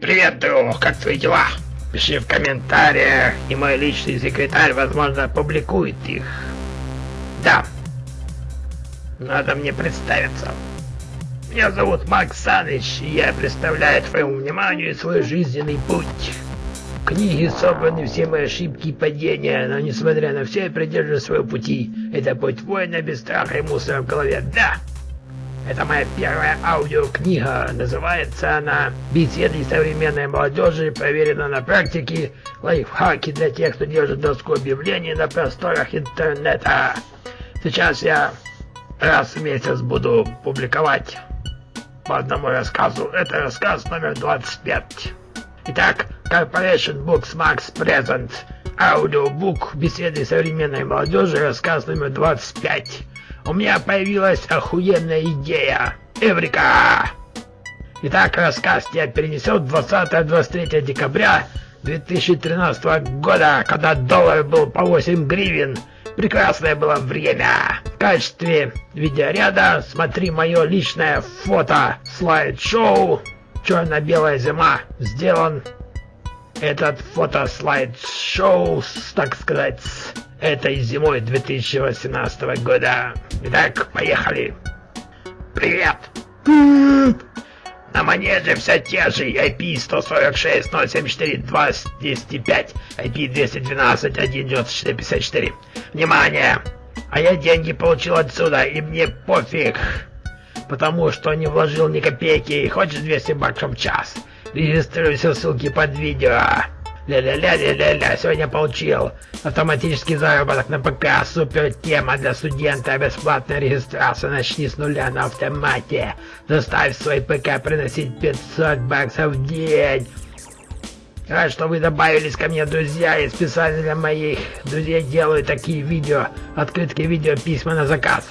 Привет, друг, как твои дела? Пиши в комментариях, и мой личный секретарь, возможно, опубликует их. Да. Надо мне представиться. Меня зовут Макс Саныч, и я представляю твоему вниманию свой жизненный путь. В книге собраны все мои ошибки и падения, но несмотря на все, я придерживаюсь своего пути. Это путь воина без страха и мусора в голове. Да! Это моя первая аудиокнига. Называется она «Беседы современной молодежи, проверено на практике, лайфхаки для тех, кто держит доску объявлений на просторах интернета». Сейчас я раз в месяц буду публиковать по одному рассказу. Это рассказ номер 25. Итак, Corporation Books Max Present. Аудиобук «Беседы современной молодежи», рассказ номер 25. У меня появилась охуенная идея. Эврика! Итак, рассказ тебя перенесет 20-23 декабря 2013 года, когда доллар был по 8 гривен. Прекрасное было время. В качестве видеоряда смотри мое личное фото слайд-шоу «Черно-белая зима». Сделан этот фото-слайд-шоу, так сказать, этой зимой 2018 года. Итак, поехали. Привет. Привет. На манеже все те же IP 146 074 205, IP 212 194 54. Внимание! А я деньги получил отсюда, и мне пофиг, потому что не вложил ни копейки. Хочешь 200 баксов в час? Регистрируйся в ссылке под видео. Ля-ля-ля-ля-ля-ля, сегодня получил автоматический заработок на ПК, супер тема для студента, бесплатная регистрация, начни с нуля на автомате, заставь свой ПК приносить 500 баксов в день. Рад, что вы добавились ко мне, друзья, и специально для моих друзей делаю такие видео, открытки видео, письма на заказ.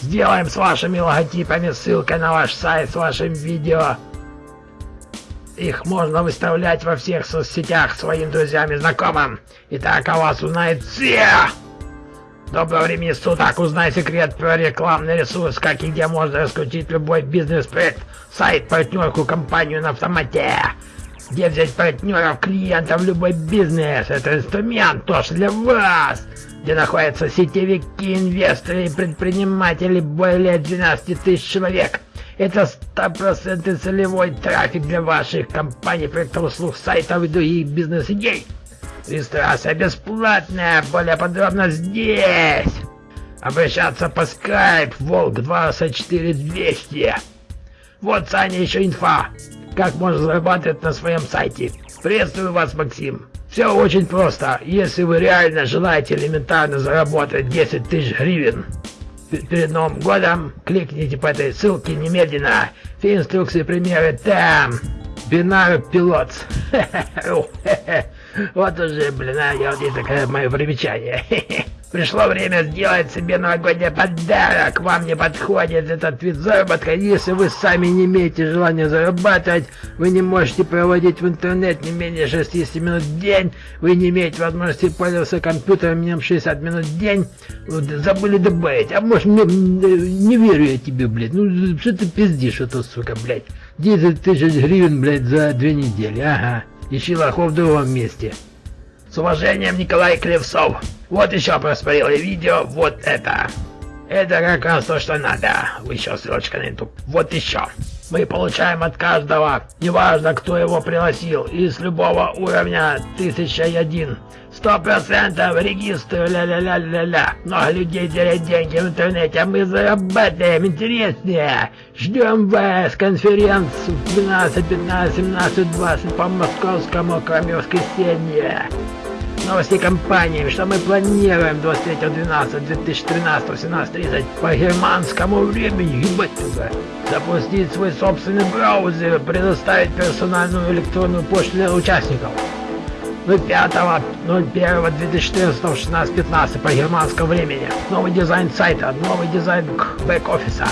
Сделаем с вашими логотипами, ссылкой на ваш сайт с вашим видео. Их можно выставлять во всех соцсетях своим друзьям и знакомым. И так о вас узнает все! Доброго времени суток! Узнай секрет про рекламный ресурс, как и где можно раскрутить любой бизнес-проект, сайт, партнерку, компанию на автомате. Где взять партнеров, клиентов, любой бизнес. Это инструмент тоже для вас. Где находятся сетевики, инвесторы и предприниматели более 12 тысяч человек. Это 100% целевой трафик для ваших компаний, проектов услуг, сайтов и других бизнес-идей. Регистрация бесплатная, более подробно здесь. Обращаться по Skype Волк 24200. Вот, Саня, еще инфа. Как можно зарабатывать на своем сайте. Приветствую вас, Максим. Все очень просто. Если вы реально желаете элементарно заработать 10 тысяч гривен, перед Новым годом. Кликните по этой ссылке немедленно. Все инструкции, примеры там. Бинар пилот. Вот уже, блин, а, я вот это такое мое примечание. Пришло время сделать себе новогодний подарок. Вам не подходит этот вид заработка. Если вы сами не имеете желания зарабатывать, вы не можете проводить в интернет не менее 60 минут в день, вы не имеете возможности пользоваться компьютером минимум 60 минут в день, забыли добавить. А может, мне, не верю я тебе, блядь. Ну, что ты пиздишь, это, сука, блядь. 10 тысяч гривен, блядь, за две недели. Ага. Ищи лохов в другом месте. С уважением, Николай Клевцов. Вот еще просмотрели видео, вот это. Это как раз то, что надо. Еще ссылочка на YouTube. Вот еще. Мы получаем от каждого, неважно кто его пригласил, из любого уровня 1001. Сто процентов регистр, ля-ля-ля-ля-ля. Много людей теряют деньги в интернете, а мы зарабатываем интереснее. Ждем вас, конференц 12, 15, 17, 20 по московскому, кроме воскресенья новости компании, что мы планируем 23.12.2013 18.30 по германскому времени, ебать туда, запустить свой собственный браузер, предоставить персональную электронную почту для участников. 5.01.2014 16.15 по германскому времени. Новый дизайн сайта, новый дизайн бэк-офиса,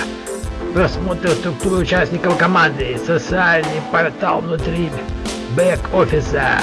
просмотр структуры участников команды, социальный портал внутри бэк-офиса.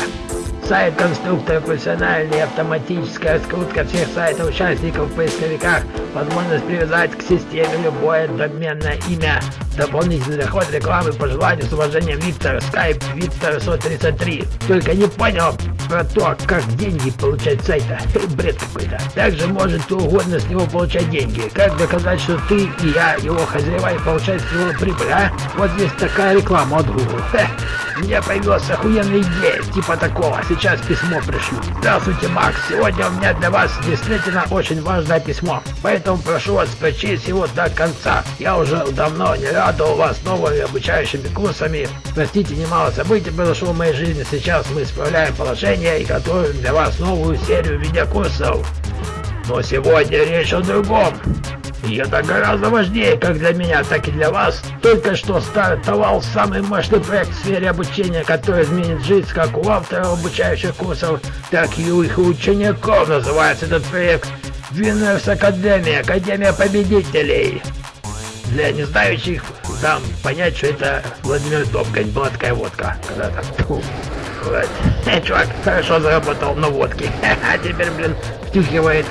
Сайт конструктора профессиональный, автоматическая раскрутка всех сайтов участников в поисковиках, возможность привязать к системе любое доменное имя, Дополнительный доход рекламы по желанию с уважением Виктор, скайп Виктор 133. Только не понял про то, как деньги получать с сайта. Бред какой-то. Также может кто угодно с него получать деньги. Как доказать, что ты и я, его хозяева, и получать с него прибыль, а? Вот есть такая реклама от Google. Хе. У появилась охуенная идея, типа такого. Сейчас письмо пришлю. Здравствуйте, Макс. Сегодня у меня для вас действительно очень важное письмо. Поэтому прошу вас прочесть его до конца. Я уже давно не радовал вас новыми обучающими курсами. Простите, немало событий произошло в моей жизни. Сейчас мы исправляем положение и готовим для вас новую серию видеокурсов. Но сегодня речь о другом. И это гораздо важнее как для меня, так и для вас. Только что стартовал самый мощный проект в сфере обучения, который изменит жизнь как у авторов обучающих курсов, так и у их учеников. Называется этот проект Winners Академия, Академия Победителей. Для незнающих дам понять, что это Владимир Добгань, была такая водка когда-то. Вот. Чувак хорошо заработал на водке. А теперь, блин, втюхивает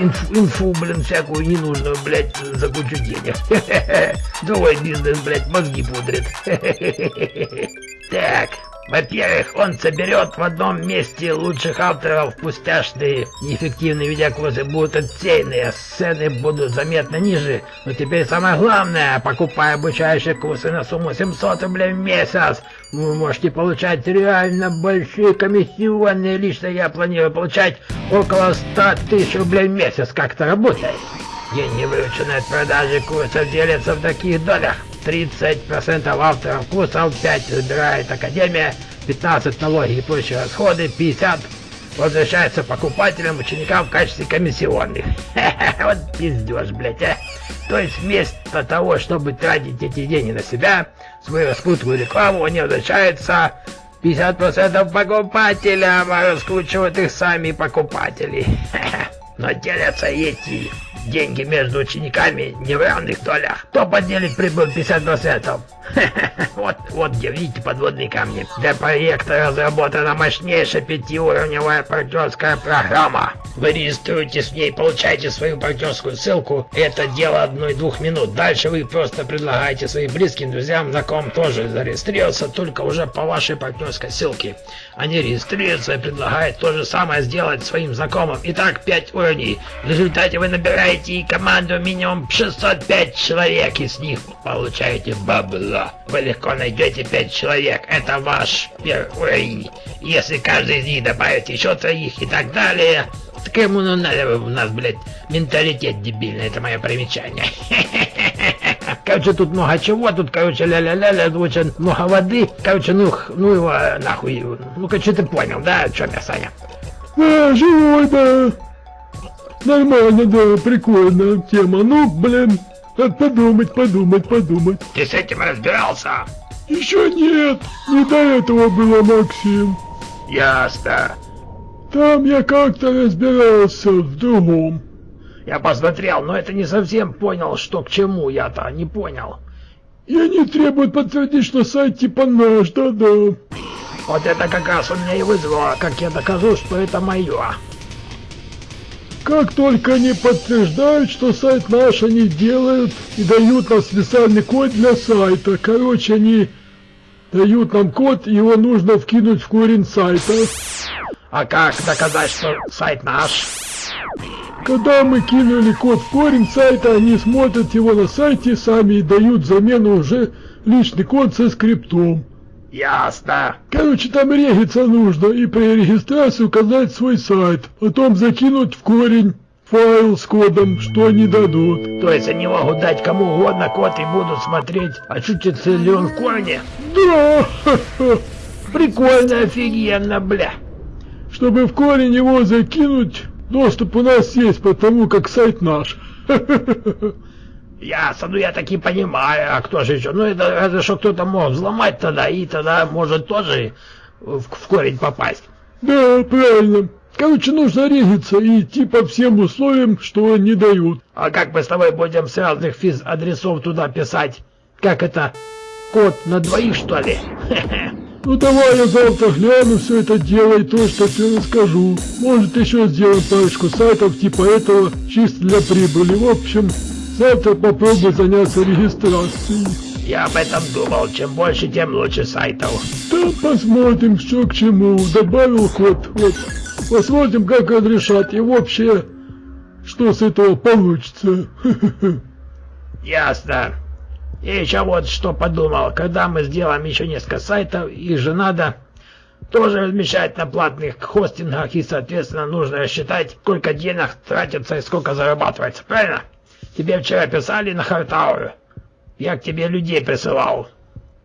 инфу, инфу, блин, всякую ненужную, блядь, за кучу денег. Другой бизнес, блядь, мозги пудрит. Так, во-первых, он соберет в одном месте лучших авторов, пустяшные, неэффективные видеокурсы будут отсеяны, а сцены будут заметно ниже. Но теперь самое главное, покупая обучающие курсы на сумму 700 рублей в месяц, вы можете получать реально большие комиссионные. Лично я планирую получать около 100 тысяч рублей в месяц. Как это работает? Деньги, вырученные от продажи курсов, делятся в таких долях. 30% авторов курсов, 5 забирает Академия, 15 налоги и прочие расходы, 50 возвращается покупателям, ученикам в качестве комиссионных. Вот пиздеж, блядь, а. То есть вместо того, чтобы тратить эти деньги на себя, свою распутную рекламу, они возвращаются 50% покупателям, а раскручивают их сами покупатели. Но делятся эти деньги между учениками не в равных долях. Кто поделит прибыль 50%? Вот, вот где видите подводные камни. Для проекта разработана мощнейшая пятиуровневая партнерская программа. Вы регистрируетесь в ней, получаете свою партнерскую ссылку. Это дело одной-двух минут. Дальше вы просто предлагаете своим близким друзьям, знакомым тоже зарегистрироваться, только уже по вашей партнерской ссылке. Они регистрируются и предлагают то же самое сделать своим знакомым. Итак, 5 уровней. В результате вы набираете команду минимум 605 человек, и с них получаете сила. Вы легко найдете пять человек. Это ваш первый уровень. Если каждый из них добавит еще троих и так далее, так ему ну надо у нас, блядь, менталитет дебильный. Это мое примечание. Короче, тут много чего, тут, короче, ля-ля-ля-ля, очень много воды. Короче, ну, ну его нахуй. Ну, короче, ты понял, да, что я, Саня? Да, живой, да. Нормально, да, прикольная тема. Ну, блин, подумать, подумать, подумать. Ты с этим разбирался? Еще нет, не до этого было, Максим. Ясно. Там я как-то разбирался в другом. Я посмотрел, но это не совсем понял, что к чему я-то не понял. И они требуют подтвердить, что сайт типа наш, да-да. Вот это как раз у меня и вызвало, как я докажу, что это мое. Как только они подтверждают, что сайт наш они делают и дают нам специальный код для сайта. Короче, они дают нам код, его нужно вкинуть в корень сайта. А как доказать, что сайт наш? Когда мы кинули код в корень сайта, они смотрят его на сайте сами и дают замену уже личный код со скриптом. Ясно. Короче, там региться нужно и при регистрации указать свой сайт, потом закинуть в корень файл с кодом, что они дадут. То есть они могут дать кому угодно код и будут смотреть, очутится ли он в корне? Да! Прикольно, офигенно, бля. Чтобы в корень его закинуть, доступ у нас есть, потому как сайт наш. Ясно, ну я таки понимаю, а кто же еще? Ну это разве что кто-то мог взломать тогда, и тогда может тоже в, в корень попасть. Да, правильно. Короче, нужно региться и идти по всем условиям, что не дают. А как мы с тобой будем с разных физ-адресов туда писать? Как это? Код на двоих, что ли? Ну давай я завтра гляну все это дело и то, что тебе расскажу. Может еще сделаем парочку сайтов типа этого, чисто для прибыли. В общем, Завтра попробуй заняться регистрацией. Я об этом думал. Чем больше, тем лучше сайтов. Да посмотрим, что к чему. Добавил ход. Вот. Посмотрим, как разрешат. И вообще, что с этого получится. Ясно. И еще вот что подумал. Когда мы сделаем еще несколько сайтов, их же надо тоже размещать на платных хостингах и, соответственно, нужно рассчитать, сколько денег тратится и сколько зарабатывается. Правильно? Тебе вчера писали на Хартауре. Я к тебе людей присылал.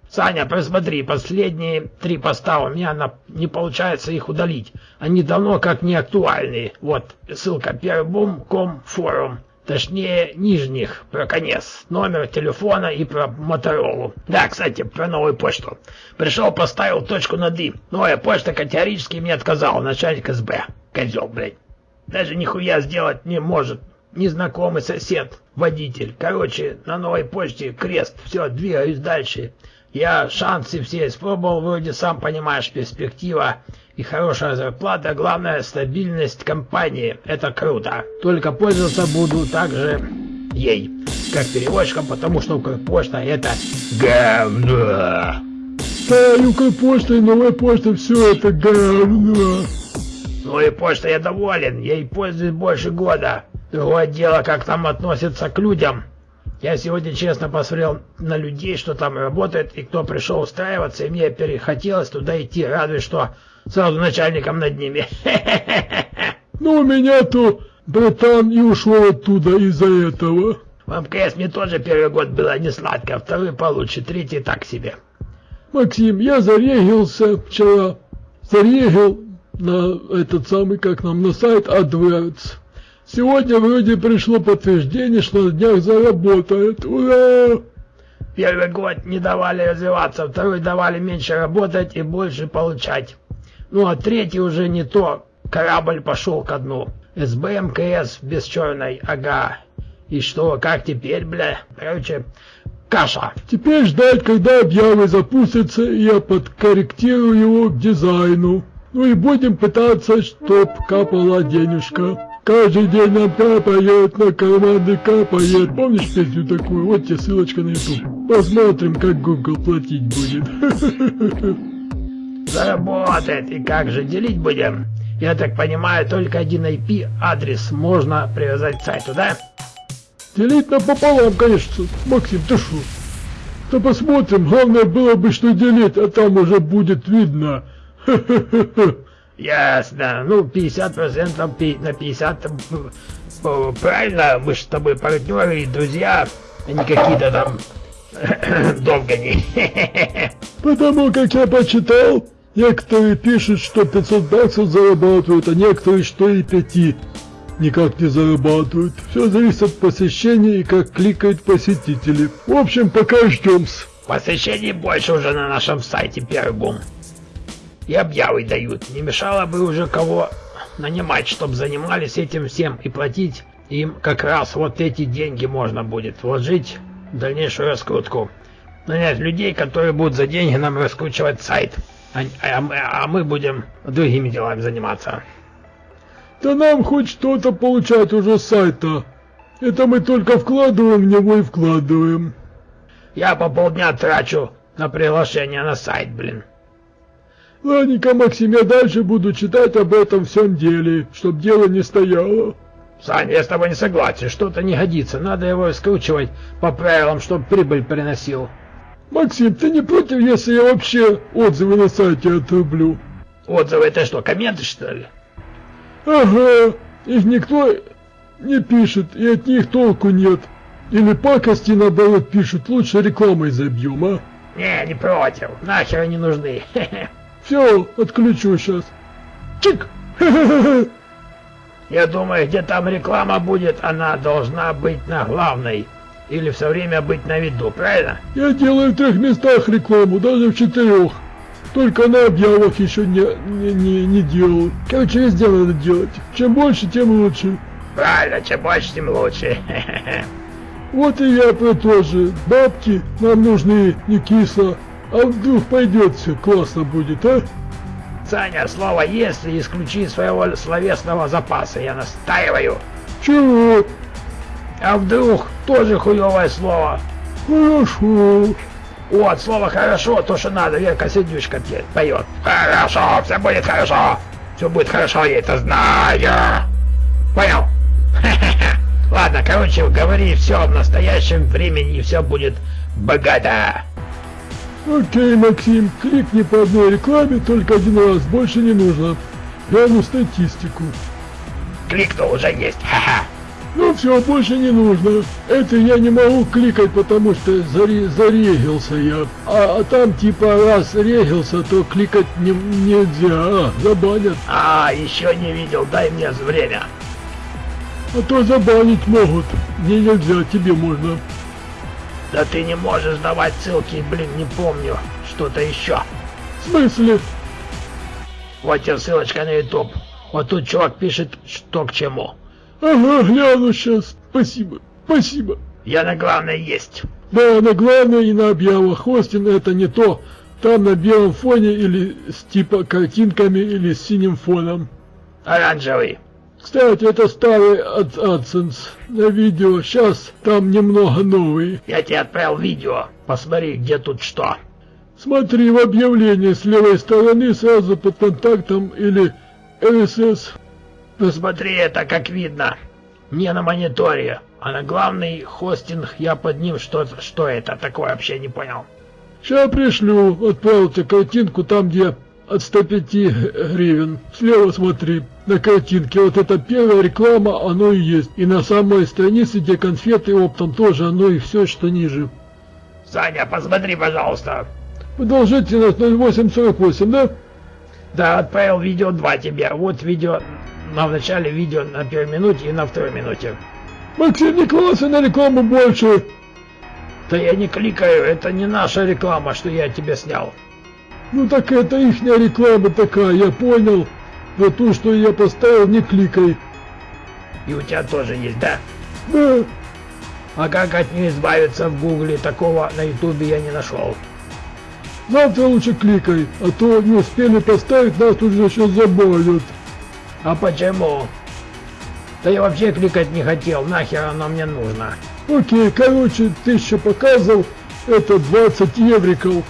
Саня, просмотри, последние три поста у меня на... не получается их удалить. Они давно как не актуальные. Вот, ссылка первбум.ком форум. Точнее, нижних, про конец, номер телефона и про Моторолу. Да, кстати, про новую почту. Пришел, поставил точку над «и». Новая почта категорически мне отказала, начальник СБ. Козел, блядь. Даже нихуя сделать не может. Незнакомый сосед, водитель. Короче, на новой почте крест. Все, двигаюсь дальше. Я шансы все испробовал, вроде сам понимаешь, перспектива и хорошая зарплата, главное стабильность компании. Это круто. Только пользоваться буду также ей, как переводчиком, потому что Укрпочта это говно. Да, и Укрпочта, и новая почта, все это говно. Ну и почта я доволен, ей пользуюсь больше года. Другое дело, как там относятся к людям. Я сегодня честно посмотрел на людей, что там работает, и кто пришел устраиваться, и мне перехотелось туда идти, радуясь, что сразу начальником над ними. Ну, меня-то братан и ушел оттуда из-за этого. В МКС мне тоже первый год было не сладко, второй получше, третий так себе. Максим, я зарегился вчера, зарегил на этот самый, как нам, на сайт AdWords. Сегодня вроде пришло подтверждение, что на днях заработает. Ура! Первый год не давали развиваться, второй давали меньше работать и больше получать. Ну а третий уже не то. Корабль пошел ко дну. СБ МКС без черной, ага. И что, как теперь, бля? Короче, каша. Теперь ждать, когда объявы запустятся, и я подкорректирую его к дизайну. Ну и будем пытаться, чтоб капала денежка. Каждый день нам капает, на карманы капает. Помнишь песню такую? Вот тебе ссылочка на YouTube. Посмотрим, как Google платить будет. Заработает. И как же делить будем? Я так понимаю, только один IP адрес можно привязать к сайту, да? Делить напополам, конечно. Максим, ты шо? Да посмотрим. Главное было бы, что делить, а там уже будет видно. Ясно. Ну, 50% на 50 правильно, мы же с тобой партнеры и друзья, а не какие-то там долго не. Потому как я почитал, некоторые пишут, что 500 баксов зарабатывают, а некоторые, что и 5 никак не зарабатывают. Все зависит от посещения и как кликают посетители. В общем, пока ждем. Посещений больше уже на нашем сайте Первый Бум и объявы дают. Не мешало бы уже кого нанимать, чтобы занимались этим всем и платить им как раз вот эти деньги можно будет вложить в дальнейшую раскрутку. Нанять людей, которые будут за деньги нам раскручивать сайт, а, а, а мы будем другими делами заниматься. Да нам хоть что-то получать уже с сайта. Это мы только вкладываем в него и вкладываем. Я по полдня трачу на приглашение на сайт, блин. Ладненько, Максим, я дальше буду читать об этом всем деле, чтоб дело не стояло. Саня, я с тобой не согласен, что-то не годится, надо его скручивать по правилам, чтобы прибыль приносил. Максим, ты не против, если я вообще отзывы на сайте отрублю? Отзывы это что, комменты что ли? Ага, их никто не пишет, и от них толку нет. Или пакости наоборот пишут, лучше рекламой забьем, а? Не, не против, нахер они нужны. Все, отключу сейчас. Чик! Я думаю, где там реклама будет, она должна быть на главной. Или все время быть на виду, правильно? Я делаю в трех местах рекламу, даже в четырех. Только на объявах еще не, не, не, не делал. Короче, везде надо делать. Чем больше, тем лучше. Правильно, чем больше, тем лучше. Вот и я про то же. Бабки нам нужны, не кисло. А вдруг пойдет все, классно будет, а? Саня, слово «если» исключи своего словесного запаса, я настаиваю. Чего? А вдруг тоже хуевое слово? Хорошо. Вот, слово «хорошо» то, что надо, Верка Сердючка пе- поет. Хорошо, все будет хорошо. Все будет хорошо, я это знаю. Понял? Ладно, короче, говори все в настоящем времени, и все будет богато. Окей, Максим, кликни по одной рекламе только один раз, больше не нужно. Гляну статистику. Кликнул, уже есть. Ха-ха. Ну все, больше не нужно. Это я не могу кликать, потому что заре- зарегился я. А, а там типа раз регился, то кликать не, нельзя. А, забанят. А, еще не видел, дай мне время. А то забанить могут. Мне нельзя, тебе можно. Да ты не можешь давать ссылки, блин, не помню. Что-то еще. В смысле? Вот тебе ссылочка на YouTube. Вот тут чувак пишет, что к чему. Ага, гляну сейчас. Спасибо. Спасибо. Я на главное есть. Да, на главное и на объявах. Хостинг это не то. Там на белом фоне или с типа картинками или с синим фоном. Оранжевый. Кстати, это старый от AdSense на видео. Сейчас там немного новый. Я тебе отправил видео. Посмотри, где тут что. Смотри в объявлении с левой стороны сразу под контактом или RSS. Посмотри, это как видно. Не на мониторе, а на главный хостинг я под ним что, что это такое вообще не понял. Сейчас пришлю. Отправил тебе картинку там, где от 105 гривен. Слева смотри, на картинке. Вот это первая реклама, оно и есть. И на самой странице, где конфеты оптом, тоже оно и все, что ниже. Саня, посмотри, пожалуйста. Продолжительность 0848, да? Да, отправил видео 2 тебе. Вот видео на начале видео на первой минуте и на второй минуте. Максим Николаевич, на рекламу больше. Да я не кликаю, это не наша реклама, что я тебе снял. Ну так это ихняя реклама такая, я понял. Но ту, что я поставил, не кликай. И у тебя тоже есть, да? Да, А как от нее избавиться в гугле, такого на ютубе я не нашел. завтра лучше кликай, а то не успели поставить, нас тут же еще забанят. А почему? Да я вообще кликать не хотел, нахер оно мне нужно. Окей, короче, тысяча показов, это 20 евриков.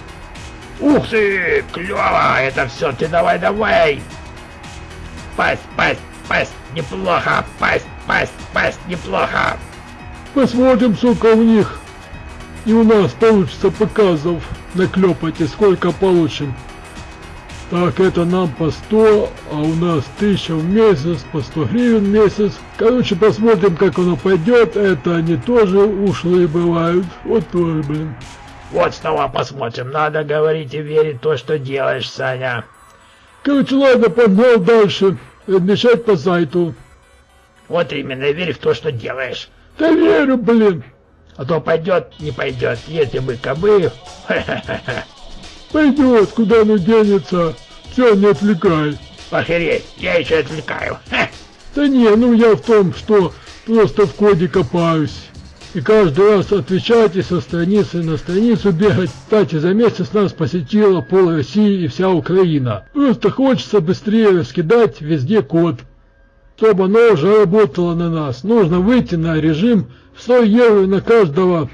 Ух ты, клево, это все, ты давай, давай. Пасть, пасть, пасть, неплохо, пасть, пасть, пасть, неплохо. Посмотрим, сколько у них и у нас получится показов наклепать и сколько получим. Так, это нам по 100, а у нас 1000 в месяц, по 100 гривен в месяц. Короче, посмотрим, как оно пойдет. Это они тоже ушлые бывают. Вот тоже, блин. Вот снова посмотрим, надо говорить и верить в то, что делаешь, Саня. Короче, ладно, погнал дальше. Размещать по сайту. Вот именно, верь в то, что делаешь. Да верю, блин. А то пойдет, не пойдет, если бы кобы. Пойдет, куда оно денется. Все, не отвлекай. Охереть, я еще отвлекаю. Да не, ну я в том, что просто в коде копаюсь. И каждый раз отвечать и со страницы на страницу бегать. Кстати, за месяц нас посетила пол России и вся Украина. Просто хочется быстрее раскидать везде код. Чтобы оно уже работало на нас. Нужно выйти на режим 100 евро на каждого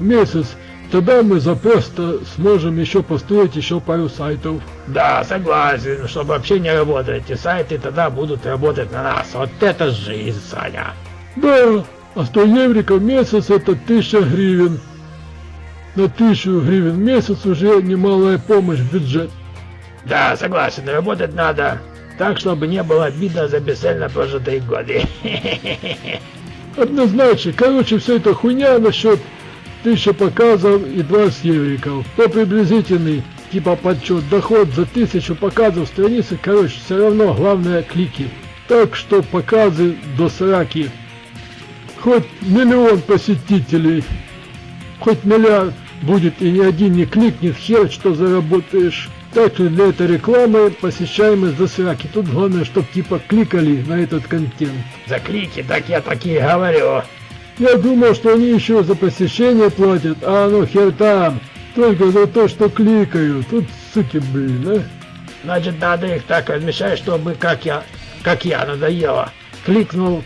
в месяц. Тогда мы запросто сможем еще построить еще пару сайтов. Да, согласен, чтобы вообще не работать. Эти сайты тогда будут работать на нас. Вот это жизнь, Саня. Да, а 100 евриков в месяц это 1000 гривен. На 1000 гривен в месяц уже немалая помощь в бюджет. Да, согласен, работать надо. Так, чтобы не было обидно за бесцельно прожитые годы. Однозначно, короче, все это хуйня насчет 1000 показов и 20 евриков. То приблизительный типа подсчет доход за 1000 показов страницы, короче, все равно главное клики. Так что показы до 40. Хоть миллион посетителей, хоть миллиард будет и ни один не кликнет, хер что заработаешь. Так что для этой рекламы посещаемость до 40. Тут главное, чтобы типа кликали на этот контент. За клики, так я такие говорю. Я думал, что они еще за посещение платят, а ну хер там. Только за то, что кликают. Тут суки, блин, а. Значит, надо их так размещать, чтобы как я, как я, надоело. Кликнул,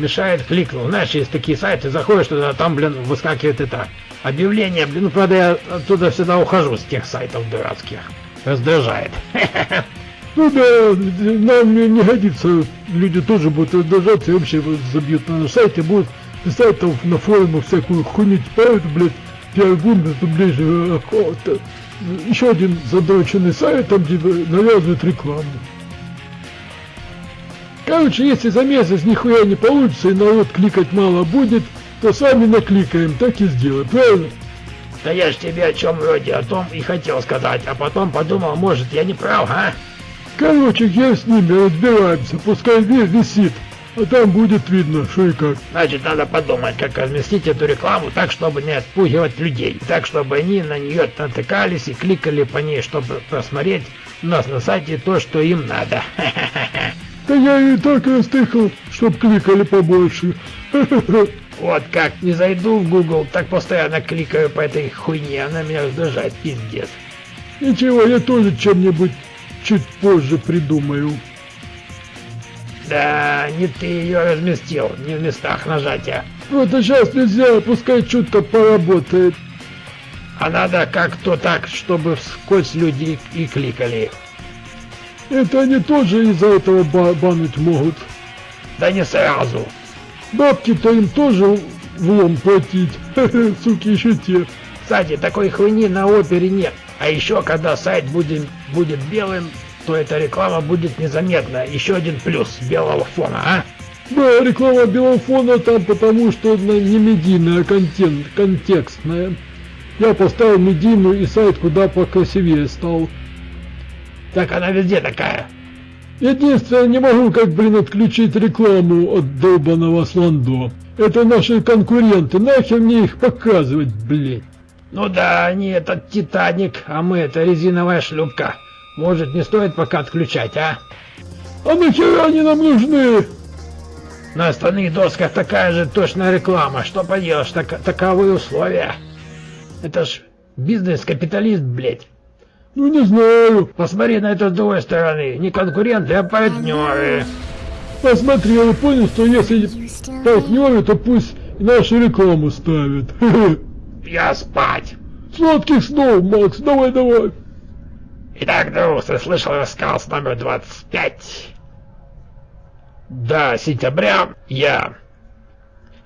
мешает, кликнул. Знаешь, есть такие сайты, заходишь туда, там, блин, выскакивает это. объявления, блин, ну, правда, я оттуда всегда ухожу с тех сайтов дурацких. Раздражает. Ну да, нам не, годится, люди тоже будут раздражаться и вообще забьют на сайте, будут писать там на форумах всякую хуйню, типа, блядь, пиар-гумбер, то ближе какого-то. Еще один задроченный сайт, там где навязывают рекламу. Короче, если за месяц нихуя не получится и народ кликать мало будет, то сами накликаем, так и сделаем, правильно? Да я ж тебе о чем вроде о том и хотел сказать, а потом подумал, может я не прав, а? Короче, я с ними разбираемся, пускай висит, а там будет видно, что и как. Значит, надо подумать, как разместить эту рекламу так, чтобы не отпугивать людей. Так, чтобы они на нее натыкались и кликали по ней, чтобы просмотреть у нас на сайте то, что им надо. Да я и так растыкал, чтоб кликали побольше. Вот как, не зайду в Google, так постоянно кликаю по этой хуйне, она меня раздражает, пиздец. Ничего, я тоже чем-нибудь чуть позже придумаю. Да, не ты ее разместил, не в местах нажатия. Вот а сейчас нельзя, пускай чутка поработает. А надо как-то так, чтобы вскользь люди и кликали. Это они тоже из-за этого ба бануть могут. Да не сразу. Бабки-то им тоже влом платить. Суки еще те. Кстати, такой хуйни на опере нет. А еще, когда сайт будет, будет белым, то эта реклама будет незаметна. Еще один плюс белого фона, а? Да, реклама белого фона там потому, что она не медийная, а контент, контекстная. Я поставил медийную и сайт куда покрасивее стал. Так она везде такая. Единственное, не могу как, блин, отключить рекламу от долбаного сландо. Это наши конкуренты, нахер мне их показывать, блядь. Ну да, они этот Титаник, а мы это резиновая шлюпка. Может, не стоит пока отключать, а? А нахера они нам нужны? На остальных досках такая же точная реклама. Что поделаешь, так, таковы условия. Это ж бизнес-капиталист, блядь. Ну не знаю. Посмотри на это с другой стороны. Не конкуренты, а партнеры. Посмотрел и понял, что если партнеры, то пусть нашу рекламу ставят. Я спать. Сладких снов, Макс, давай, давай. Итак, друг, ты слышал рассказ номер 25. До сентября я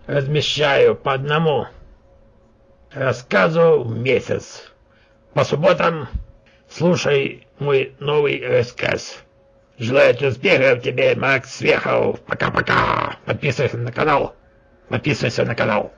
размещаю по одному рассказу в месяц. По субботам слушай мой новый рассказ. Желаю успехов тебе, Макс Свехов. Пока-пока. Подписывайся на канал. Подписывайся на канал.